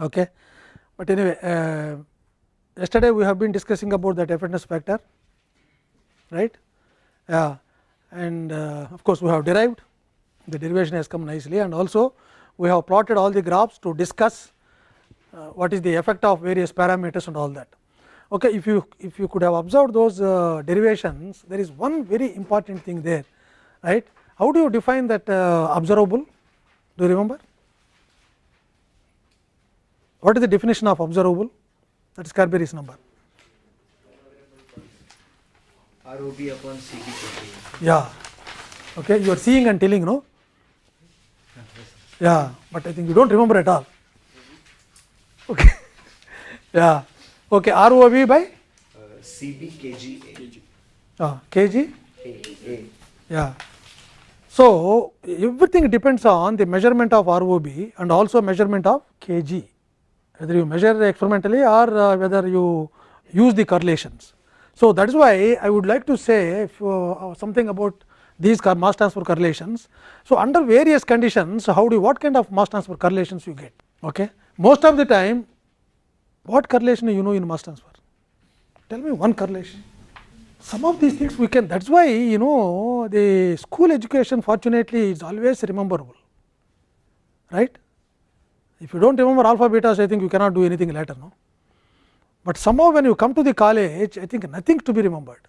Okay. But anyway, uh, yesterday we have been discussing about that effectiveness factor, right? Yeah, and uh, of course, we have derived the derivation has come nicely and also we have plotted all the graphs to discuss uh, what is the effect of various parameters and all that. Okay, if you if you could have observed those uh, derivations, there is one very important thing there, right? How do you define that uh, observable? Do you remember? What is the definition of observable? That is Carberry's number. ROB upon CB Yeah. Okay, you are seeing and telling, no? Yeah, but I think you don't remember at all. Okay. yeah. Okay, ROB by uh, CB kg uh, kg. Yeah. So everything depends on the measurement of ROB and also measurement of kg. Whether you measure experimentally or uh, whether you use the correlations. So that is why I would like to say if, uh, something about these mass transfer correlations. So under various conditions, how do you, what kind of mass transfer correlations you get? Okay. Most of the time, what correlation you know in mass transfer? Tell me one correlation. Some of these things we can. That's why you know the school education fortunately is always rememberable, right? If you don't remember alpha betas, I think you cannot do anything later, no. But somehow when you come to the college, I think nothing to be remembered.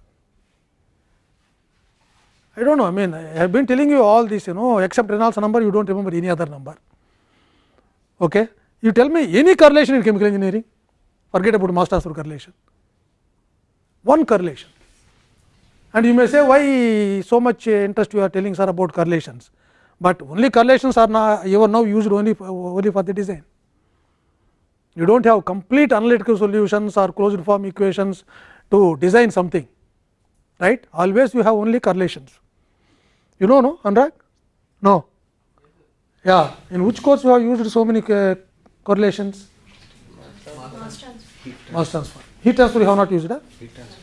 I don't know. I mean, I have been telling you all this, you know, except Reynolds number, you don't remember any other number. Okay, you tell me any correlation in chemical engineering, forget about mass transfer correlation. One correlation, and you may say why so much interest you are telling sir about correlations, but only correlations are now you are now used only for, only for the design. You do not have complete analytical solutions or closed form equations to design something, right? Always you have only correlations. You know, no, Anurag? No. Yeah. In which course you have used so many uh, correlations? Mass transfer. Mass transfer. Heat transfer you have not used, huh? Heat transfer.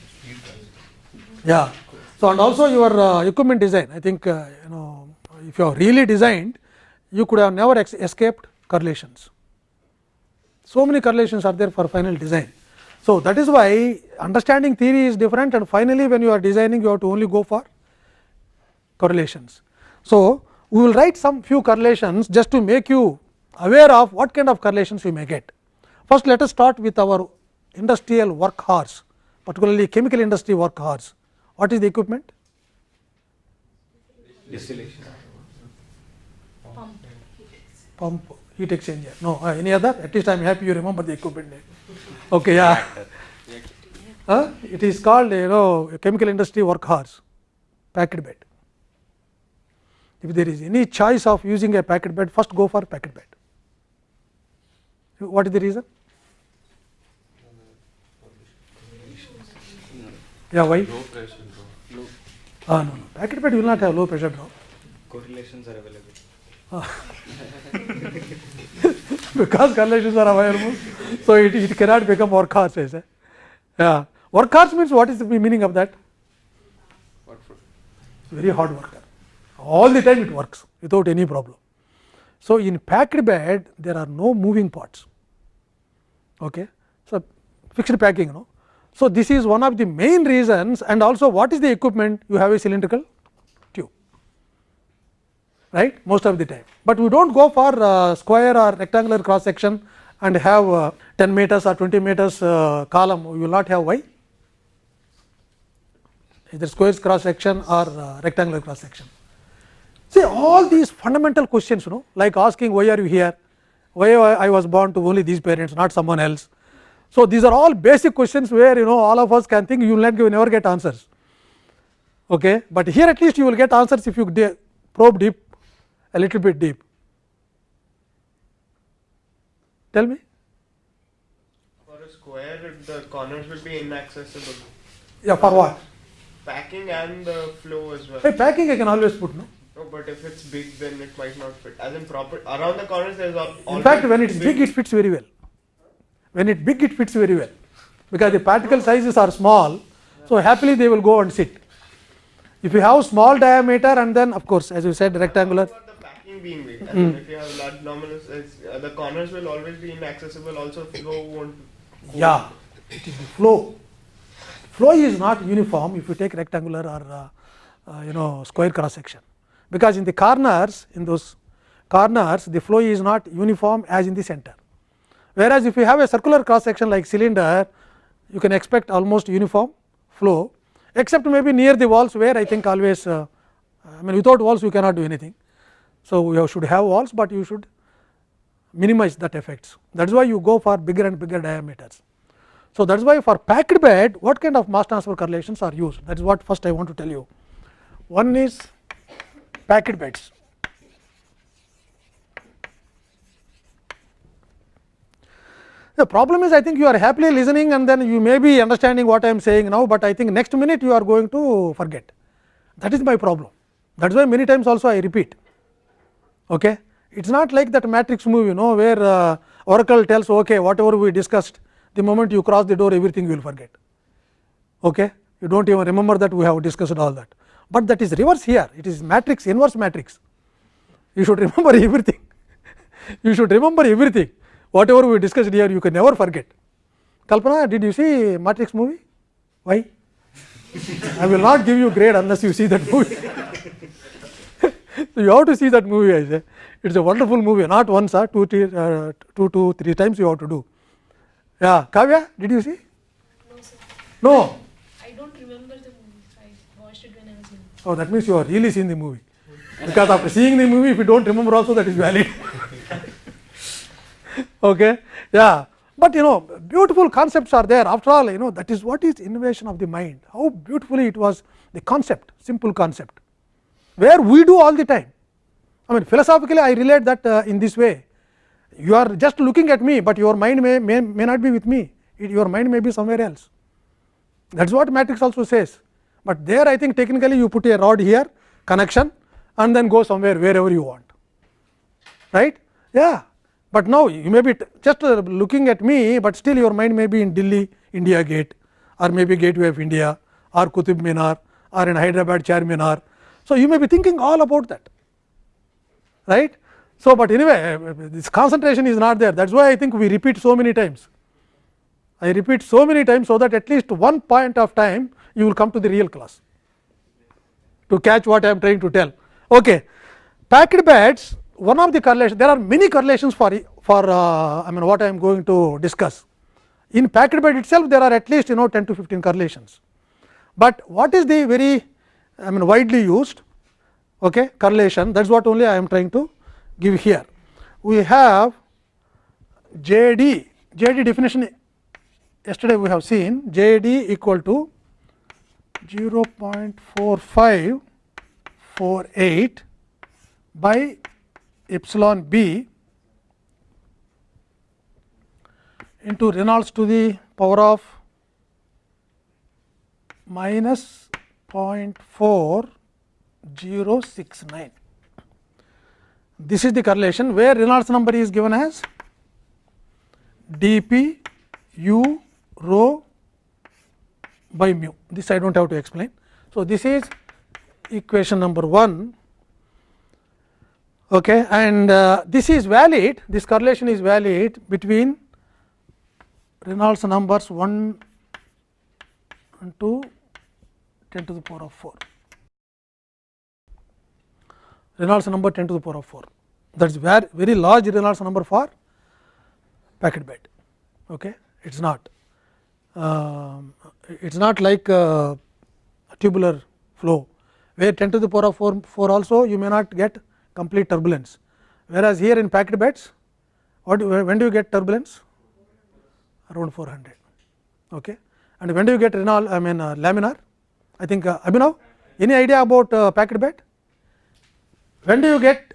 Yeah. So and also your uh, equipment design. I think uh, you know if you have really designed, you could have never escaped correlations. So many correlations are there for final design. So that is why understanding theory is different, and finally when you are designing, you have to only go for correlations. So we will write some few correlations just to make you aware of what kind of correlations you may get. First, let us start with our industrial work horse, particularly chemical industry work horse. What is the equipment? Distillation. Pump. Pump, heat exchanger. No, uh, any other? At least I am happy you remember the equipment name. Okay, yeah. Uh, it is called you know chemical industry work horse, packed bed. If there is any choice of using a packed bed, first go for packed bed. What is the reason? Yeah, why? Low pressure drop. Ah, no, no. Packed bed will not have low pressure drop. Correlations are available. Because correlations are available, so it, it cannot become workhorse. As a, yeah, workhorse means what is the meaning of that? Very hard worker. All the time it works without any problem. So in packed bed there are no moving parts. Okay, so fixed packing, no. So this is one of the main reasons, and also what is the equipment? You have a cylindrical right? Most of the time, but we don't go for uh, square or rectangular cross section and have uh, 10 meters or 20 meters uh, column. We will not have why? Either squares cross section or uh, rectangular cross section. See all these fundamental questions, you know, like asking why are you here, why I was born to only these parents, not someone else. So these are all basic questions where you know all of us can think you will not never get answers. Okay, but here at least you will get answers if you probe deep, a little bit deep. Tell me. For a square, the corners will be inaccessible. Yeah, for what? Packing and the flow as well. Hey, packing I can always put no. No, but if it's big, then it might not fit. As in proper around the corners, there's al- In fact, when it is big, it fits very well. When it's big, it fits very well because the particle sizes are small. So happily they will go and sit. If you have small diameter and then of course as you said rectangular. For the packing everything being weak. I Hmm. mean, if you have large it's, uh, the corners will always be inaccessible. Also, flow won't. go. Yeah, it is the flow. Flow is not uniform if you take rectangular or uh, uh, you know square cross section, because in the corners in those corners the flow is not uniform as in the center. Whereas, if you have a circular cross section like cylinder, you can expect almost uniform flow, except maybe near the walls where I think always uh, I mean without walls you cannot do anything. So, you should have walls, but you should minimize that effects that is why you go for bigger and bigger diameters. So, that is why for packed bed what kind of mass transfer correlations are used that is what first I want to tell you. One is packed beds. The problem is I think you are happily listening and then you may be understanding what I am saying now, but I think next minute you are going to forget that is my problem that is why many times also I repeat. Okay. It is not like that matrix movie you know where uh, oracle tells okay whatever we discussed the moment you cross the door everything you will forget. Okay. You do not even remember that we have discussed all that, but that is reverse here it is matrix inverse matrix you should remember everything you should remember everything whatever we discussed here you can never forget. Kalpana did you see matrix movie why I will not give you grade unless you see that movie. so, you have to see that movie I say it is a wonderful movie not once or two, three, uh, two, two, three times you have to do. Yeah, Kavya did you see? No, sir. No. I don't remember the movie. I watched it when I was young. Oh, that means you are really seen the movie. Because after seeing the movie, if you don't remember also, that is valid. okay, yeah. But you know, beautiful concepts are there. After all, you know, that is what is innovation of the mind. How beautifully it was the concept, simple concept, where we do all the time. I mean, philosophically, I relate that uh, in this way. You are just looking at me, but your mind may, may, may not be with me. It, your mind may be somewhere else. That is what matrix also says, but there I think technically you put a rod here connection and then go somewhere wherever you want right yeah but now you may be just uh, looking at me but still your mind may be in delhi india gate or maybe gateway of india or kutub minar or in hyderabad charminar so you may be thinking all about that right so but anyway this concentration is not there that is why i think we repeat so many times I repeat so many times, so that at least one point of time you will come to the real class to catch what I am trying to tell. Okay. Packed beds, one of the correlations, there are many correlations for, for uh, I mean what I am going to discuss. In packed bed itself, there are at least you know 10 to 15 correlations, but what is the very I mean widely used okay, correlation that is what only I am trying to give here. We have JD, JD definition yesterday we have seen JD equal to 0.4548 by epsilon b into Reynolds to the power of minus 0.4069. This is the correlation where Reynolds number is given as dp u rho by mu this I do not have to explain. So, this is equation number 1 okay, and uh, this is valid this correlation is valid between Reynolds numbers 1 and 2 10 to the power of 4 Reynolds number 10 to the power of 4 that is very, very large Reynolds number for packed bed okay? It is not. Um, it is not like uh, tubular flow. Where 10 to the power of 4, 4 also you may not get complete turbulence. Whereas here in packed beds what when do you get turbulence? Around 400 okay? And when do you get Reynolds I mean uh, laminar I think uh, Abhinav any idea about uh, packed bed when do you get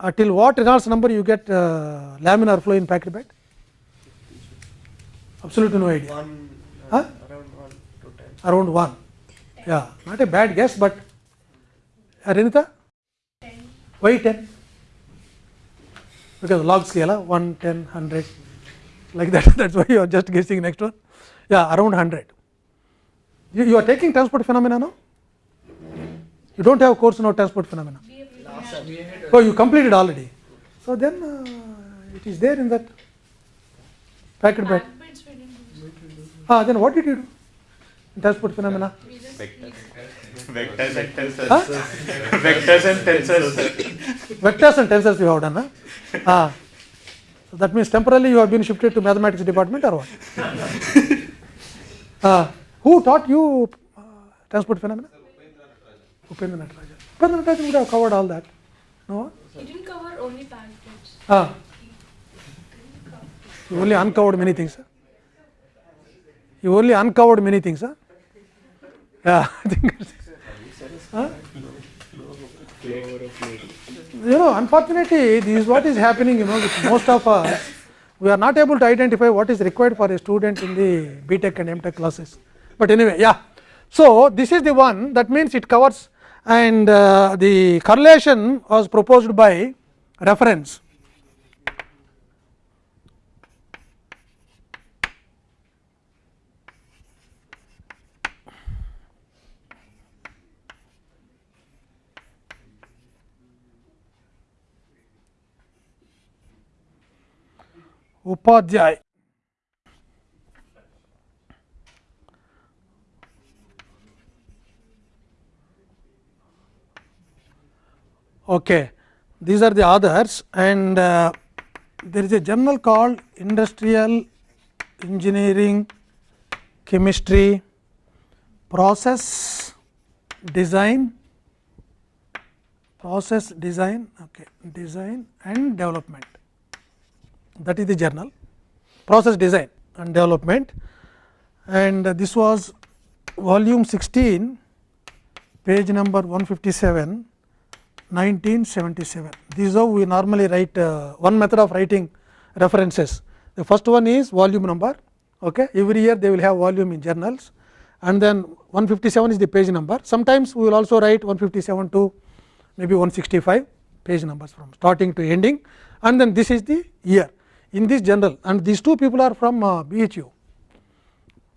uh, till what Reynolds number you get uh, laminar flow in packed bed absolutely no idea. One, Huh? uh, around one to ten. around 1 yeah not a bad guess but uh, Renita? Why 10 because log scale uh, 1 10 100 like that that is why you are just guessing next one. Yeah around 100 you, you are taking transport phenomena now you do not have course now transport phenomena Oh, you completed already. So then uh, it is there in that packet bed. Ah, then what did you do? in Transport phenomena. Vectors and tensors. Huh? Vectors and tensors. Vectors and tensors you have done. Huh? Ah. So that means temporarily you have been shifted to mathematics department or what? Ah, who taught you uh, transport phenomena? Upendra Natarajan. Upendra Natarajan would have covered all that. No? he didn't cover only packed. Ah. You only uncovered many things. Huh? You only uncovered many things. Huh? Yeah, I think. Huh? You know, unfortunately, this is what is happening. You know, with most of us, we are not able to identify what is required for a student in the BTech and MTech classes. But anyway, yeah. So this is the one that means it covers, and uh, the correlation was proposed by reference. Upadhyay. Okay, these are the others, and uh, there is a journal called Industrial Engineering Chemistry Process Design process design okay design and development. That is the journal. Process design and development. And this was volume 16 page number 157 1977 this is how we normally write uh, one method of writing references the first one is volume number okay every year they will have volume in journals and then 157 is the page number sometimes we will also write 157 to maybe 165 page numbers from starting to ending and then this is the year in this journal and these two people are from uh, BHU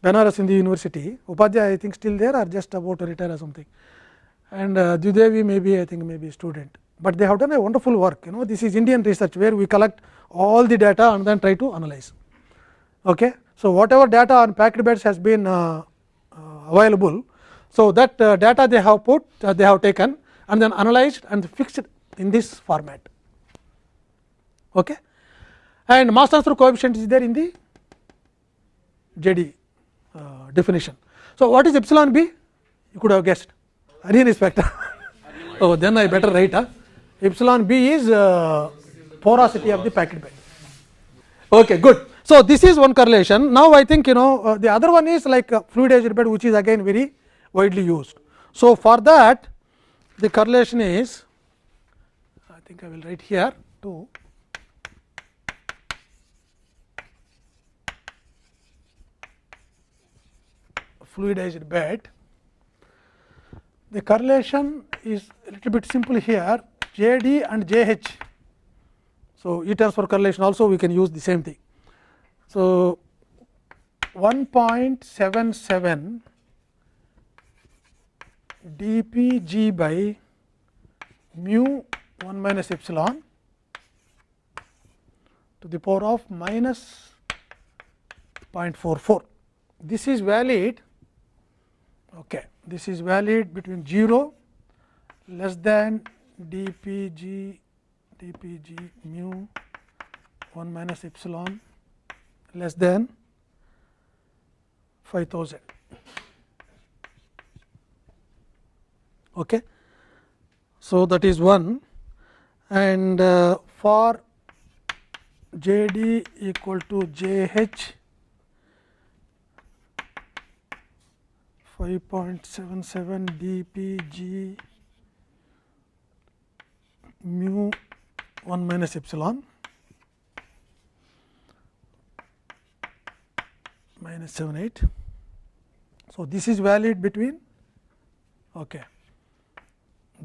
Banaras Hindu University Upadhyay I think still there or just about to retire or something and uh, Dwivedi maybe I think maybe student, but they have done a wonderful work you know this is Indian research where we collect all the data and then try to analyze. Okay. So, whatever data on packed beds has been uh, uh, available, so that uh, data they have put uh, they have taken and then analyzed and fixed in this format. Okay. And mass transfer coefficient is there in the JD uh, definition. So, what is epsilon b? You could have guessed Arrhenius spectra. oh, then I better write. Huh? Epsilon b is uh, porosity of the packed bed. Okay, good. So, this is one correlation. Now, I think you know uh, the other one is like uh, fluidized bed which is again very widely used. So, for that the correlation is I think I will write here too. fluidized bed. The correlation is a little bit simple here J d and J h. So, E transfer correlation also we can use the same thing. So, 1.77 dpg by mu 1 minus epsilon to the power of minus 0.44. This is valid okay. this is valid between 0 less than dpg dpg mu 1 minus epsilon less than 5000 okay. So that is one. And uh, for jd equal to jh 5.77 dpg mu 1 minus epsilon minus 78. So, this is valid between okay,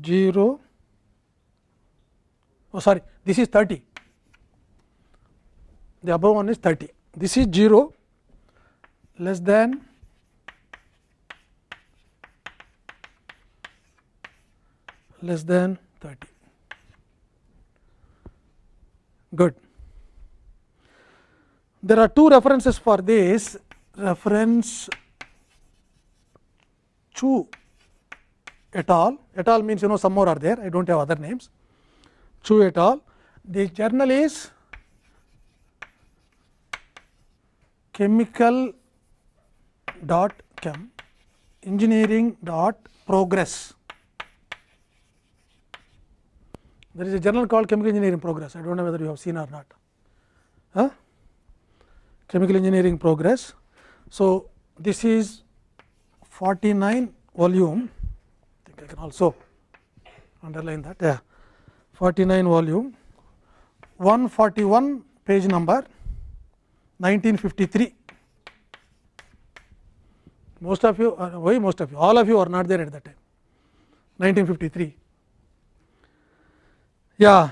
0 oh sorry this is 30 the above one is 30 this is 0 less than less than 30 good. There are two references for this reference Chu et al. Et al means you know some more are there. I don't have other names. Chu et al. The journal is chemical dot chem engineering dot progress. There is a journal called chemical engineering progress. I don't know whether you have seen or not. Huh? Chemical engineering progress. So, this is 49 volume. I think I can also underline that. Yeah, 49 volume, 141 page number, 1953 most of you uh, why most of you all of you are not there at that time 1953 yeah.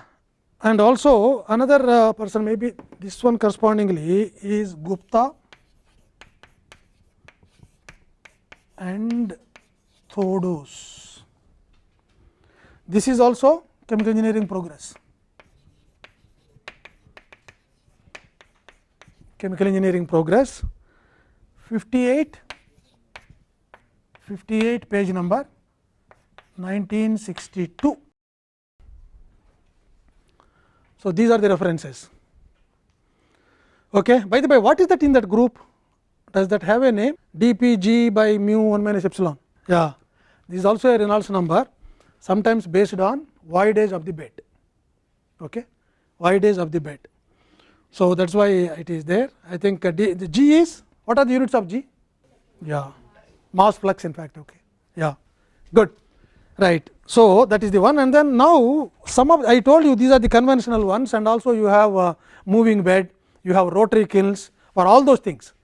And also another uh, person maybe this one correspondingly is gupta. And thodos. This is also chemical engineering progress. Chemical engineering progress. 58 58 page number 1962. So, these are the references. Okay. By the way, what is that in that group? Does that have a name? dpg by mu 1 minus epsilon. Yeah. This is also a Reynolds number, sometimes based on void age of the bed. Okay. Void age of the bed. So, that is why it is there. I think uh, D, the G is what are the units of G? Yeah mass flux in fact okay yeah good right so that is the one. And then now some of i told you these are the conventional ones. And also you have a moving bed you have rotary kilns for all those things.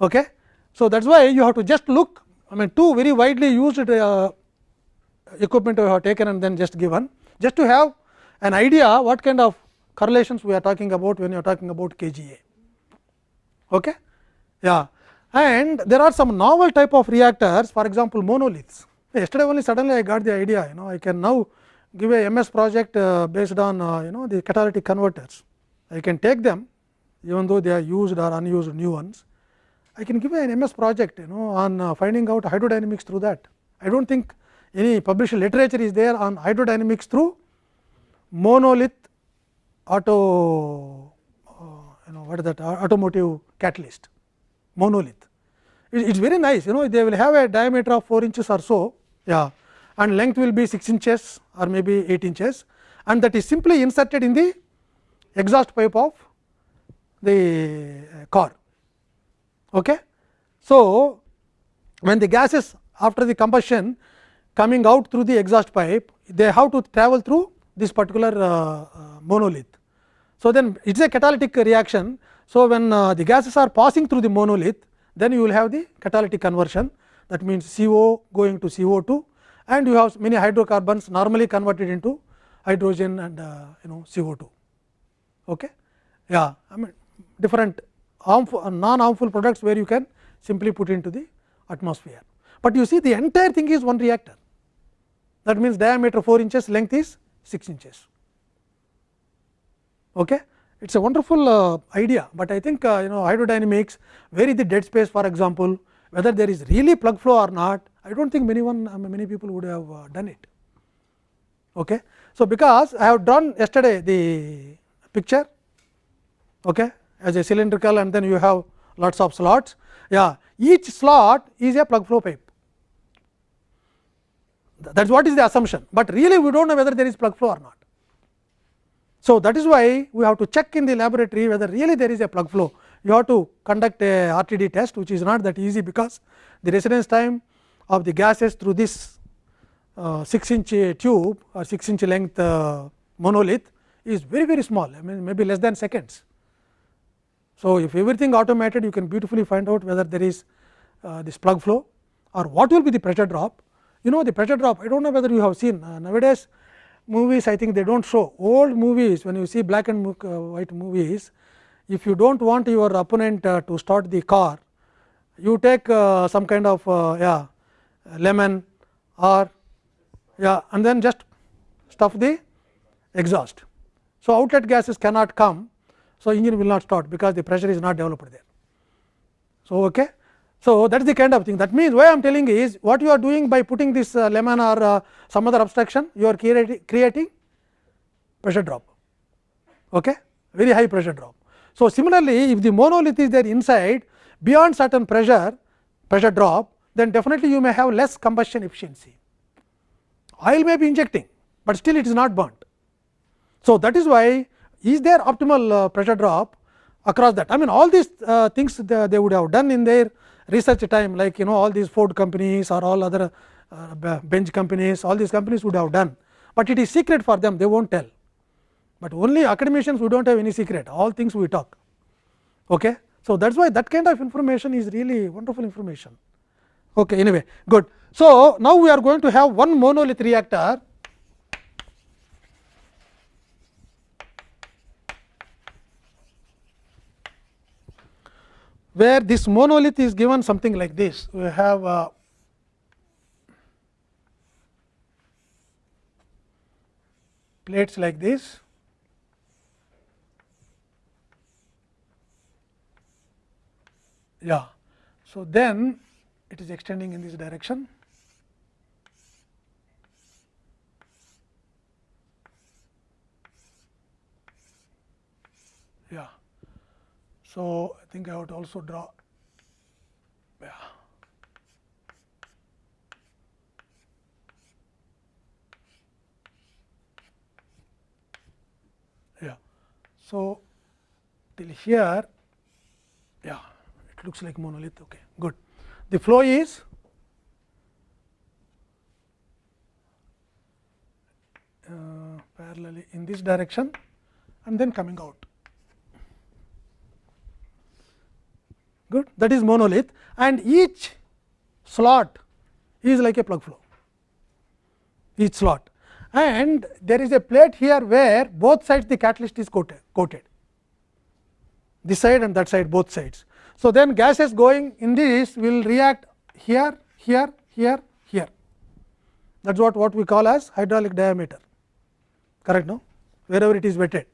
Okay? So that's why you have to just look i mean two very widely used uh, equipment we have taken and then just given just to have an idea what kind of correlations we are talking about when you are talking about kga okay? Yeah. And there are some novel type of reactors for example monoliths yesterday only suddenly i got the idea you know i can now give a ms project uh, based on uh, you know the catalytic converters. I can take them even though they are used or unused new ones. I can give an ms project you know on uh, finding out hydrodynamics through that. I don't think any published literature is there on hydrodynamics through monolith auto uh, you know what is that automotive catalyst. Monolith. It is very nice you know they will have a diameter of 4 inches or so yeah and length will be 6 inches or maybe 8 inches and that is simply inserted in the exhaust pipe of the uh, car. Okay. So, when the gases after the combustion coming out through the exhaust pipe they have to travel through this particular uh, uh, monolith. So, then it is a catalytic reaction so, when uh, the gases are passing through the monolith, then you will have the catalytic conversion that means CO going to CO2 and you have many hydrocarbons normally converted into hydrogen and uh, you know CO2. Okay? Yeah, I mean different harmful uh, non harmful products where you can simply put into the atmosphere. But you see the entire thing is one reactor that means diameter 4 inches length is 6 inches. Okay? it is a wonderful uh, idea, but I think uh, you know hydrodynamics where is the dead space for example, whether there is really plug flow or not I do not think many one many people would have uh, done it. Okay. So, because I have drawn yesterday the picture okay, as a cylindrical and then you have lots of slots yeah each slot is a plug flow pipe that is what is the assumption, but really we do not know whether there is plug flow or not. So, that is why we have to check in the laboratory whether really there is a plug flow. You have to conduct a RTD test which is not that easy because the residence time of the gases through this uh, 6 inch tube or 6 inch length uh, monolith is very very small I mean maybe less than seconds. So, if everything automated you can beautifully find out whether there is uh, this plug flow or what will be the pressure drop. You know the pressure drop I do not know whether you have seen uh, nowadays movies I think they do not show old movies when you see black and uh, white movies if you do not want your opponent uh, to start the car you take uh, some kind of uh, yeah lemon or yeah and then just stuff the exhaust So, outlet gases cannot come. So, engine will not start because the pressure is not developed there. So, okay. so that is the kind of thing that means why I am telling is what you are doing by putting this lemon or some other obstruction you are creating pressure drop okay very high pressure drop. So, similarly if the monolith is there inside beyond certain pressure pressure drop then definitely you may have less combustion efficiency. Oil may be injecting, but still it is not burnt. So, that is why is there optimal uh, pressure drop across that? I mean all these uh, things the, they would have done in their research time like you know all these Ford companies or all other uh, Benz companies all these companies would have done, but it is secret for them they will not tell, but only academicians we do not have any secret all things we talk. Okay. So, that is why that kind of information is really wonderful information. Okay, anyway, good. So, now we are going to have one monolith reactor where this monolith is given something like this. We have uh, plates like this. Yeah. So, then it is extending in this direction. Yeah. So, I think I would also draw yeah. Yeah. So, till here looks like monolith okay good the flow is uh, parallelly in this direction and then coming out. Good. That is monolith and each slot is like a plug flow, each slot and there is a plate here where both sides the catalyst is coated, coated this side and that side both sides. So, then gases going in this will react here, here, here, here that is what, what we call as hydraulic diameter correct no wherever it is wetted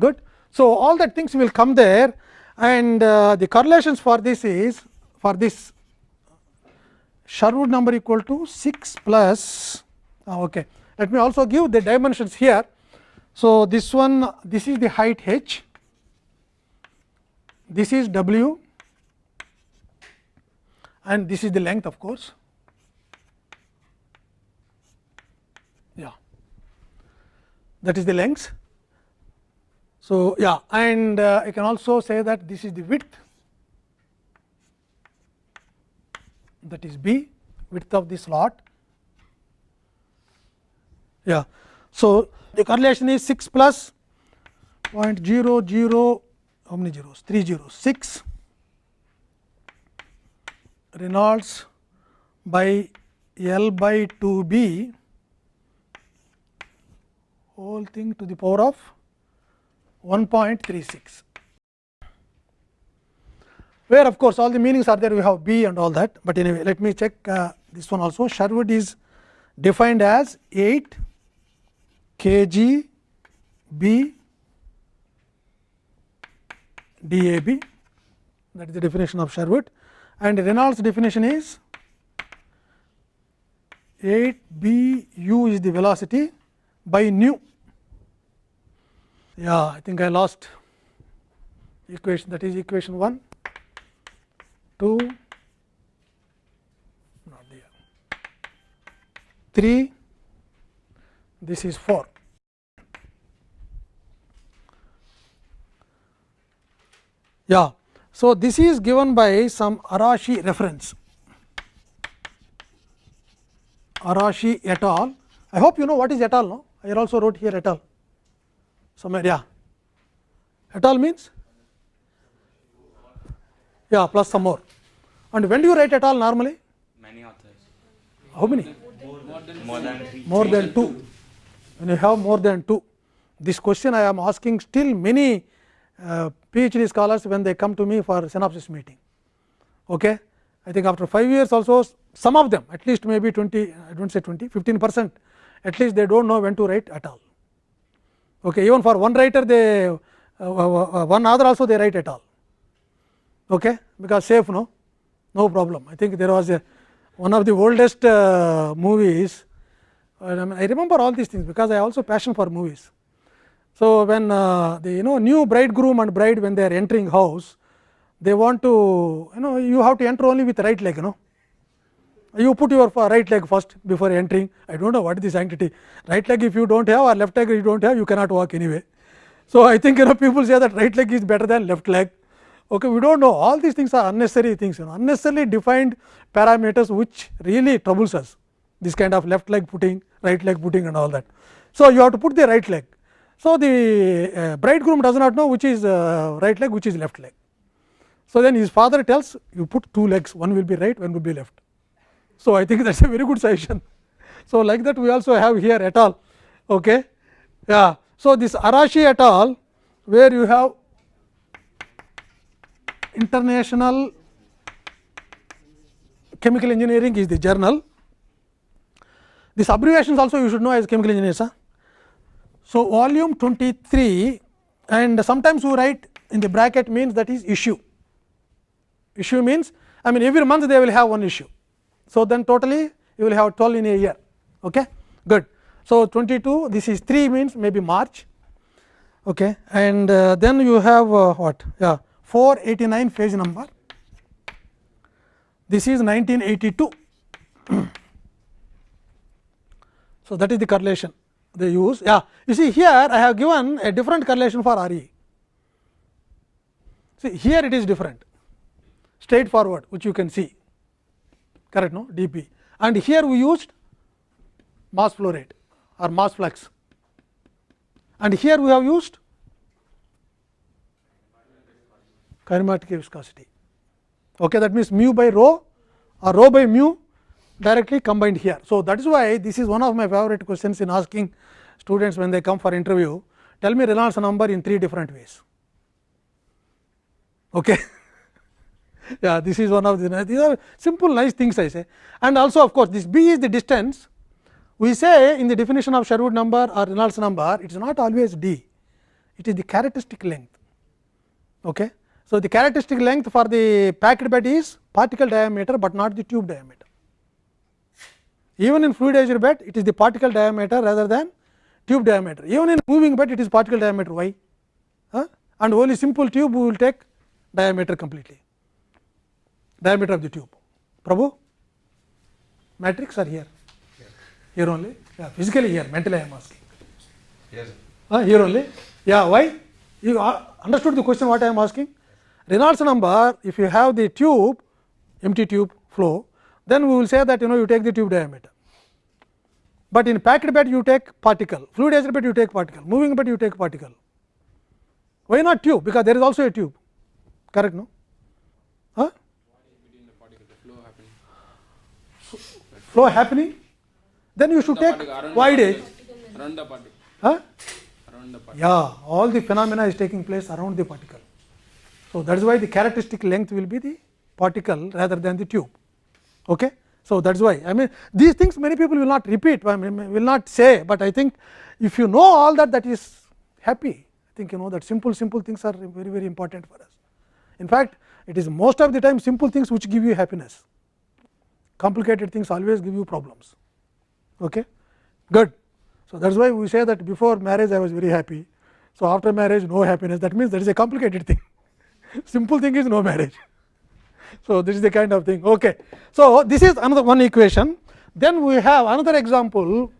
good. So, all that things will come there and uh, the correlations for this is for this Sherwood number equal to 6 plus uh, okay. let me also give the dimensions here. So, this one this is the height h this is w and this is the length of course. Yeah, that is the length. So, yeah and uh, I can also say that this is the width that is b width of the slot. Yeah. So, the correlation is 6 plus 0.00 how many zeros 3 zeros 6 Reynolds by L by 2 B whole thing to the power of 1.36 where of course, all the meanings are there we have B and all that, but anyway let me check uh, this one also. Sherwood is defined as 8 kg B DAB that is the definition of Sherwood and Reynolds definition is 8 b u is the velocity by nu. Yeah, I think I lost equation that is equation 1, 2, not there, 3, this is 4. Yeah. So, this is given by some Arashi reference, Arashi et al. I hope you know what is et al. No? I also wrote here et al. Somewhere, yeah. Et al. means? Yeah, plus some more. And when do you write et al. normally? Many authors. How many? More than. More than 2. When you have more than 2. This question I am asking still many uh, PhD scholars when they come to me for synopsis meeting. Okay. I think after 5 years also some of them at least maybe 20 I do not say 20 15 percent at least they do not know when to write at all. Okay. Even for one writer they uh, uh, one other also they write at all okay, because safe no no problem. I think there was a one of the oldest uh, movies I remember all these things because I also passion for movies. So, when uh, the you know new bridegroom and bride when they are entering house they want to you know you have to enter only with right leg you know. You put your right leg first before entering. I do not know what is the sanctity. Right leg if you do not have or left leg you do not have you cannot walk anyway. So, I think you know people say that right leg is better than left leg. Okay we do not know. All these things are unnecessary things you know. Unnecessarily defined parameters which really troubles us. This kind of left leg putting right leg putting and all that. So, you have to put the right leg. So, the uh, bridegroom does not know which is uh, right leg which is left leg. So, then his father tells you put two legs one will be right one will be left. So, I think that is a very good suggestion. So, like that we also have here et al. Okay. Yeah. So, this Arashi et al where you have international chemical engineering is the journal. This abbreviations also you should know as chemical engineers. Huh? So, volume 23 and sometimes you write in the bracket means that is issue. Issue means I mean every month they will have one issue. So, then totally you will have 12 in a year. Okay? Good. So, 22 this is 3 means maybe March okay. and uh, then you have uh, what yeah 489 page number this is 1982. so, that is the correlation they use. Yeah. You see here I have given a different correlation for RE see here it is different. Straightforward which you can see. Correct no? dP and here we used mass flow rate or mass flux. And here we have used kinematic viscosity. Okay, that means mu by rho or rho by mu directly combined here. So, that is why this is one of my favorite questions in asking students when they come for interview tell me Reynolds number in three different ways. Okay. yeah, this is one of the these are simple nice things I say and also of course, this b is the distance we say in the definition of Sherwood number or Reynolds number it is not always d it is the characteristic length. Okay. So, the characteristic length for the packed bed is particle diameter, but not the tube diameter. Even in fluidized bed it is the particle diameter rather than tube diameter. Even in moving bed it is particle diameter why huh? and only simple tube we will take diameter completely diameter of the tube. Prabhu, matrix are here, here only, yeah, physically here, mentally I am asking. Yes. Uh, here only, yeah, why? You uh, understood the question what I am asking? Reynolds number, if you have the tube, empty tube flow, then we will say that you know you take the tube diameter. But in packed bed you take particle, fluidized bed you take particle, moving bed you take particle. Why not tube? Because there is also a tube, correct no? Huh? flow happening, then you should take wide edge. around the particle Huh? around the particle Yeah, all the phenomena is taking place around the particle. So, that is why the characteristic length will be the particle rather than the tube. Okay? So, that is why I mean these things many people will not repeat, I mean will not say, but I think if you know all that that is happy. I think you know that simple simple things are very very important for us. In fact, it is most of the time simple things which give you happiness, complicated things always give you problems. Okay? Good. So, that is why we say that before marriage I was very happy. So, after marriage no happiness that means that is a complicated thing, simple thing is no marriage. So, this is the kind of thing. Okay. So, this is another one equation. Then we have another example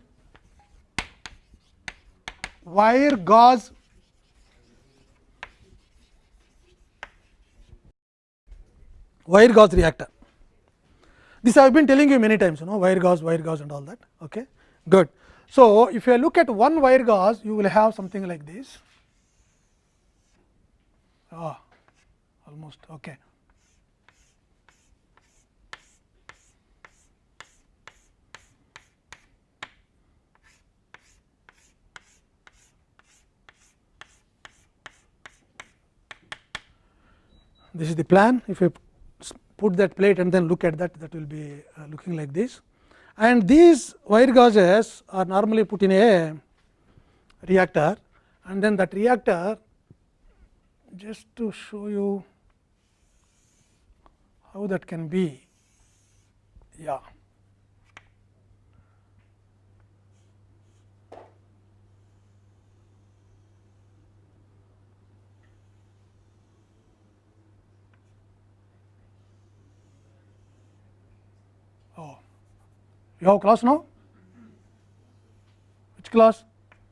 wire gauze wire gauze reactor. This I have been telling you many times, you know, wire gauze, wire gauze and all that. Okay, good. So, if you look at one wire gauze, you will have something like this. Ah, almost okay. This is the plan. If you put that plate and then look at that, that will be uh, looking like this. And these wire gauzes are normally put in a reactor and then that reactor just to show you how that can be. Yeah. Oh, you have class now? Which class?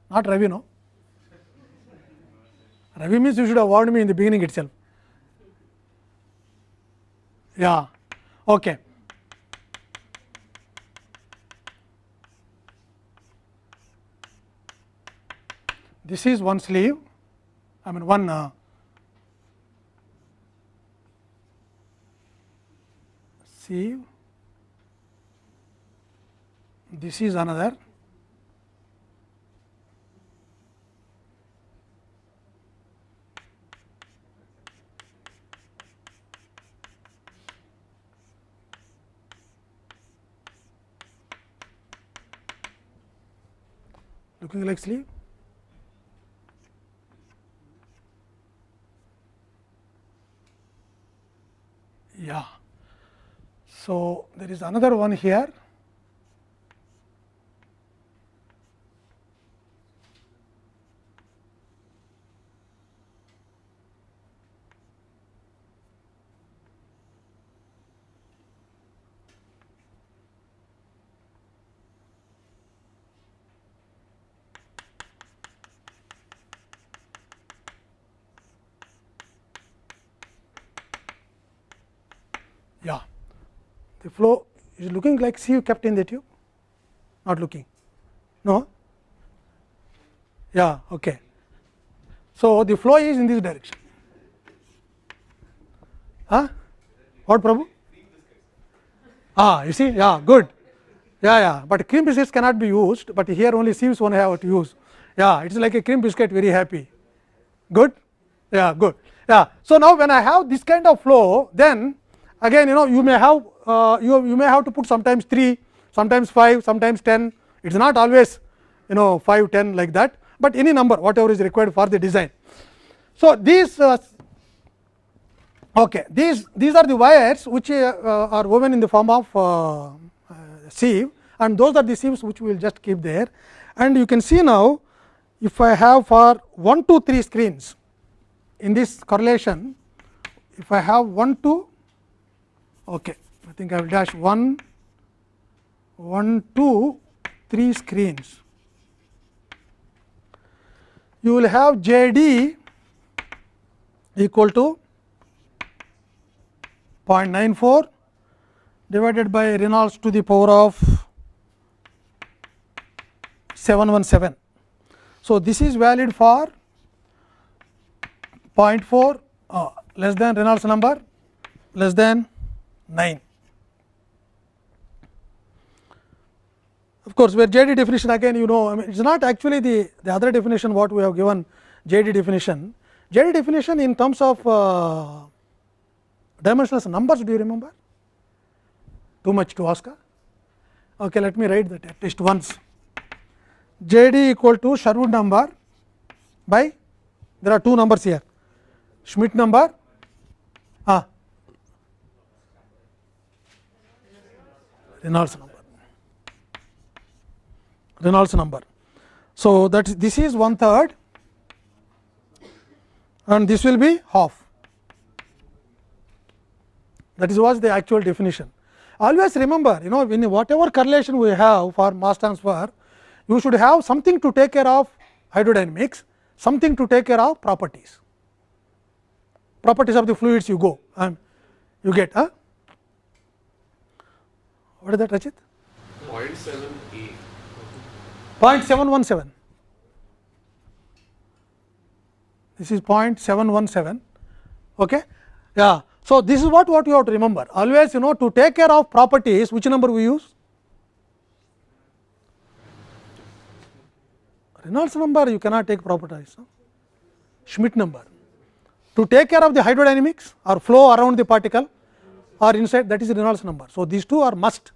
Not Ravi, no? Ravi means you should have warned me in the beginning itself. Yeah, okay. This is one sleeve, I mean one uh, sieve, this is another looking like sleeve. Yeah. So, there is another one here. Yeah, the flow is looking like sieve kept in the tube, not looking. No? Yeah, okay. So, the flow is in this direction. Huh? What Prabhu? Ah, you see, yeah, good. Yeah, yeah, but cream biscuits cannot be used, but here only sieves one have to use. Yeah, it is like a cream biscuit, very happy. Good? Yeah, good. Yeah. So, now when I have this kind of flow, then again you know you may have uh, you, you may have to put sometimes 3, sometimes 5, sometimes 10, it is not always you know 5, 10 like that, but any number whatever is required for the design. So, these uh, okay, these these are the wires which uh, are woven in the form of uh, sieve and those are the sieves which we will just keep there. And you can see now, if I have for 1 to 3 screens in this correlation, if I have 1 to okay, think I will dash 1, 1, 2, 3 screens. You will have J d equal to 0.94 divided by Reynolds to the power of 717. So, this is valid for 0.4 uh, less than Reynolds number less than 9. Of course, where J d definition again you know I mean it is not actually the, the other definition what we have given J d definition. J d definition in terms of uh, dimensionless numbers do you remember? Too much to ask? Okay, let me write that at least once. J d equal to Sherwood number by there are two numbers here Schmidt number ah, Reynolds number Reynolds number. So, that this is one third and this will be half that is was the actual definition. Always remember you know in whatever correlation we have for mass transfer you should have something to take care of hydrodynamics, something to take care of properties, properties of the fluids you go and you get. Huh? What is that Rachit? 0.7 A. 0.717. This is 0.717. Okay? Yeah. So, this is what, what you have to remember. Always you know to take care of properties, which number we use? Reynolds number you cannot take properties. No? Schmidt number. To take care of the hydrodynamics or flow around the particle or inside that is Reynolds number. So, these two are must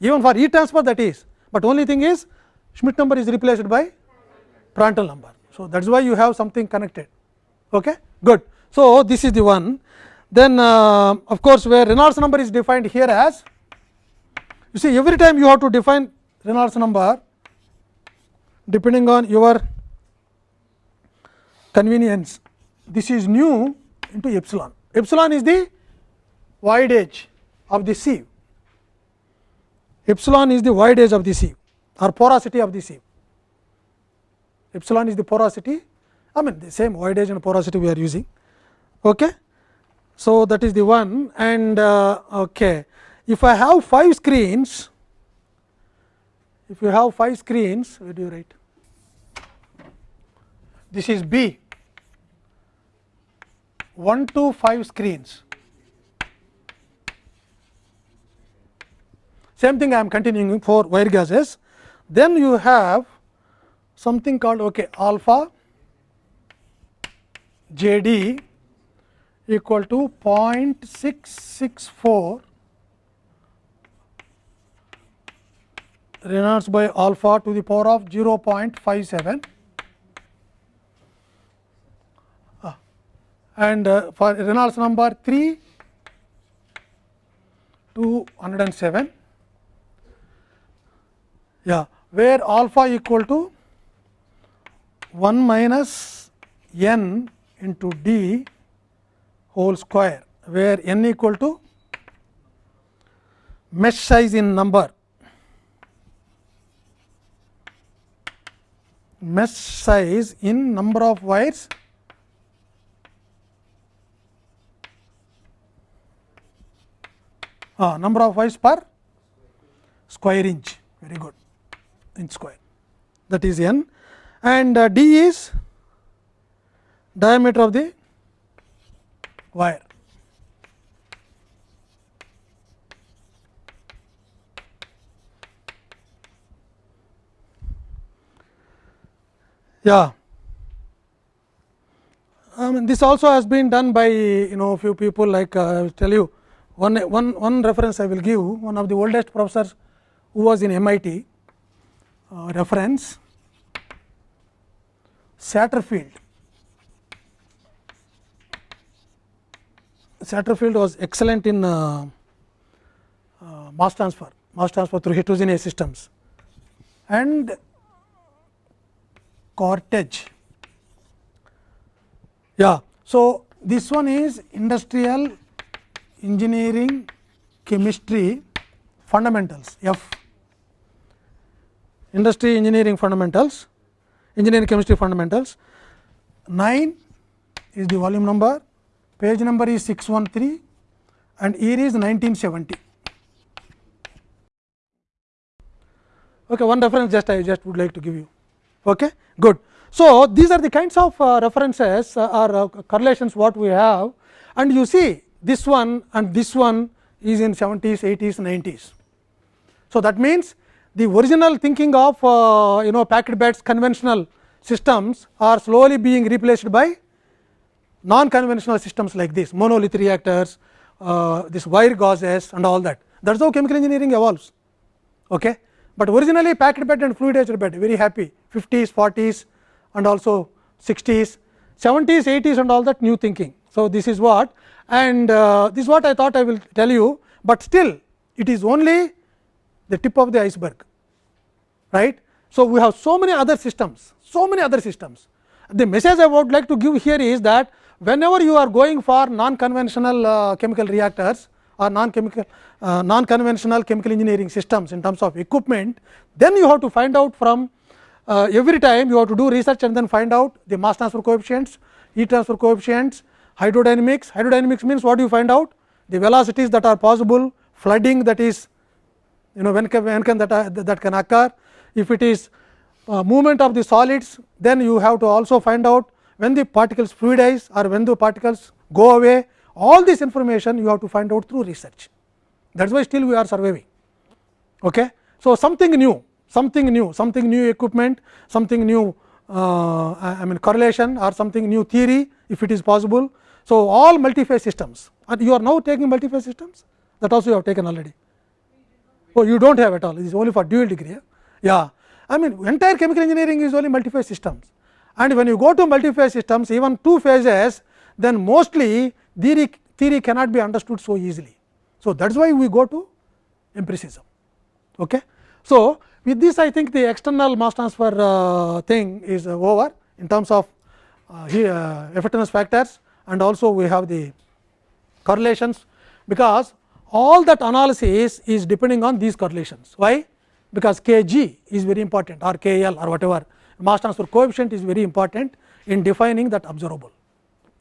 even for E transfer that is, but only thing is Schmidt number is replaced by Prandtl number. So, that is why you have something connected. Okay? Good. So, this is the one. Then uh, of course, where Reynolds number is defined here as you see every time you have to define Reynolds number depending on your convenience. This is nu into epsilon. Epsilon is the voidage of the sieve. Epsilon is the voidage of the sieve or porosity of the sieve. Epsilon is the porosity, I mean the same voidage and porosity we are using. Okay. So, that is the one and uh, okay. if I have 5 screens, if you have 5 screens, where do you write? This is B, 1 to 5 screens. Same thing I am continuing for wire gauzes. Then you have something called okay, alpha J d equal to 0.664 Reynolds by alpha to the power of 0.57 Ah. and uh, for Reynolds number 3 to 107 yeah where alpha equal to 1 minus n into d whole square where n equal to mesh size in number mesh size in number of wires uh, number of wires per square inch very good inch square that is n and uh, d is diameter of the wire. Yeah. I mean this also has been done by you know few people like uh, I will tell you one, one, one reference I will give one of the oldest professors who was in MIT uh, reference Satterfield. Satterfield was excellent in uh, uh, mass transfer, mass transfer through heterogeneous systems and Cortez. Yeah. So, this one is industrial engineering chemistry fundamentals F industry engineering fundamentals engineering chemistry fundamentals. 9 is the volume number page number is 613 and year is 1970 okay one reference just i just would like to give you. Okay good. So these are the kinds of uh, references uh, or uh, correlations what we have. And you see this one and this one is in 70s 80s 90s so that means the original thinking of uh, you know packed beds conventional systems are slowly being replaced by non conventional systems like this monolith reactors, uh, this wire gauzes and all that that is how chemical engineering evolves. Okay. But originally packed bed and fluidized bed very happy 50s, 40s and also 60s, 70s, 80s and all that new thinking. So, this is what and uh, this is what I thought I will tell you, but still it is only the tip of the iceberg right. So, we have so many other systems, so many other systems. The message I would like to give here is that whenever you are going for non conventional uh, chemical reactors or non chemical uh, non conventional chemical engineering systems in terms of equipment, then you have to find out from uh, every time you have to do research and then find out the mass transfer coefficients, heat transfer coefficients, hydrodynamics. Hydrodynamics means what you find out? The velocities that are possible, flooding that is you know when can, when can that, uh, that can occur. If it is uh, movement of the solids, then you have to also find out when the particles fluidize or when the particles go away. All this information you have to find out through research. That is why still we are surviving. Okay. So, something new, something new, something new equipment, something new uh, I mean correlation or something new theory if it is possible. So, all multi-phase systems and you are now taking multi-phase systems that also you have taken already. Oh, you do not have at all, it is only for dual degree. Yeah, I mean entire chemical engineering is only multi-phase systems and when you go to multi-phase systems even two phases then mostly theory, theory cannot be understood so easily. So, that is why we go to empiricism. Okay. So, with this I think the external mass transfer uh, thing is uh, over in terms of uh, uh, effectiveness factors and also we have the correlations because all that analysis is depending on these correlations. Why? Because k g is very important or k l or whatever mass transfer coefficient is very important in defining that observable.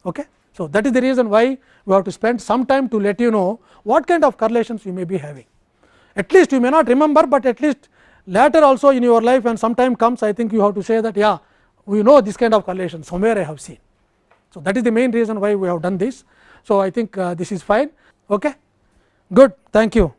Okay? So, that is the reason why we have to spend some time to let you know what kind of correlations you may be having. At least you may not remember, but at least later also in your life when some time comes I think you have to say that yeah we know this kind of correlation somewhere I have seen. So, that is the main reason why we have done this. So, I think uh, this is fine. Okay? Good. Thank you.